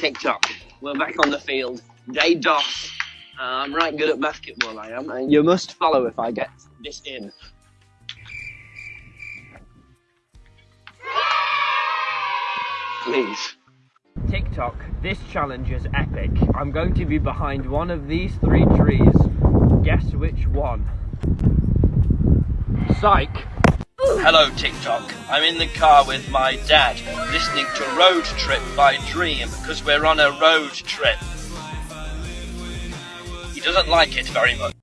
TikTok. We're back on the field. Day DOS. Uh, I'm right good at basketball, I am. And you must follow if I get this in. Please. TikTok, this challenge is epic. I'm going to be behind one of these three trees. Guess which one? Psych. Hello, TikTok. I'm in the car with my dad, listening to Road Trip by Dream because we're on a road trip. He doesn't like it very much.